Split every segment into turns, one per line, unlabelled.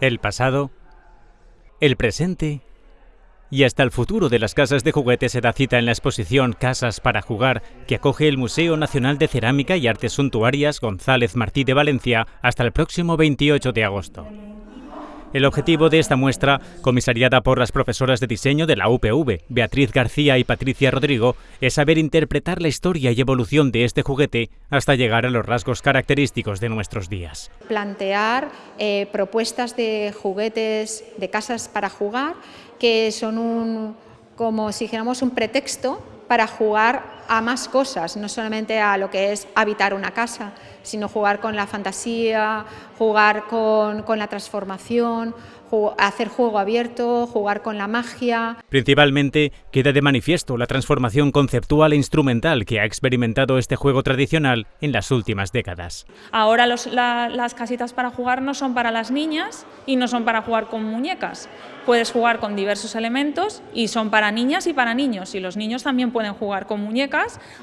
el pasado, el presente y hasta el futuro de las casas de juguetes se da cita en la exposición Casas para Jugar que acoge el Museo Nacional de Cerámica y Artes Suntuarias González Martí de Valencia hasta el próximo 28 de agosto. El objetivo de esta muestra, comisariada por las profesoras de diseño de la UPV, Beatriz García y Patricia Rodrigo, es saber interpretar la historia y evolución de este juguete hasta llegar a los rasgos característicos de nuestros días.
Plantear eh, propuestas de juguetes, de casas para jugar, que son un, como si dijéramos un pretexto para jugar a más cosas, no solamente a lo que es habitar una casa, sino jugar con la fantasía, jugar con, con la transformación, hacer juego abierto, jugar con la magia.
Principalmente queda de manifiesto la transformación conceptual e instrumental que ha experimentado este juego tradicional en las últimas décadas.
Ahora las casitas para jugar no son para las niñas y no son para jugar con muñecas. Puedes jugar con diversos elementos y son para niñas y para niños. Y los niños también pueden jugar con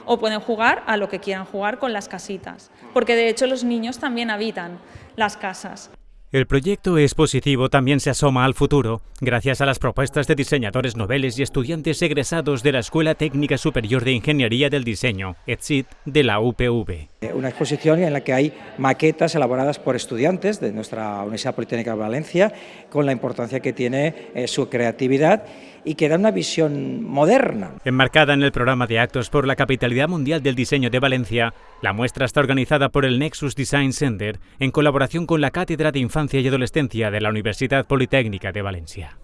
o pueden jugar a lo que quieran jugar con las casitas. Porque de hecho los niños también habitan las casas.
El proyecto expositivo también se asoma al futuro, gracias a las propuestas de diseñadores noveles y estudiantes egresados de la Escuela Técnica Superior de Ingeniería del Diseño, ETSID, de la UPV.
Una exposición en la que hay maquetas elaboradas por estudiantes de nuestra Universidad Politécnica de Valencia, con la importancia que tiene eh, su creatividad y que da una visión moderna.
Enmarcada en el programa de actos por la Capitalidad Mundial del Diseño de Valencia, la muestra está organizada por el Nexus Design Center en colaboración con la Cátedra de Infancia y Adolescencia de la Universidad Politécnica de Valencia.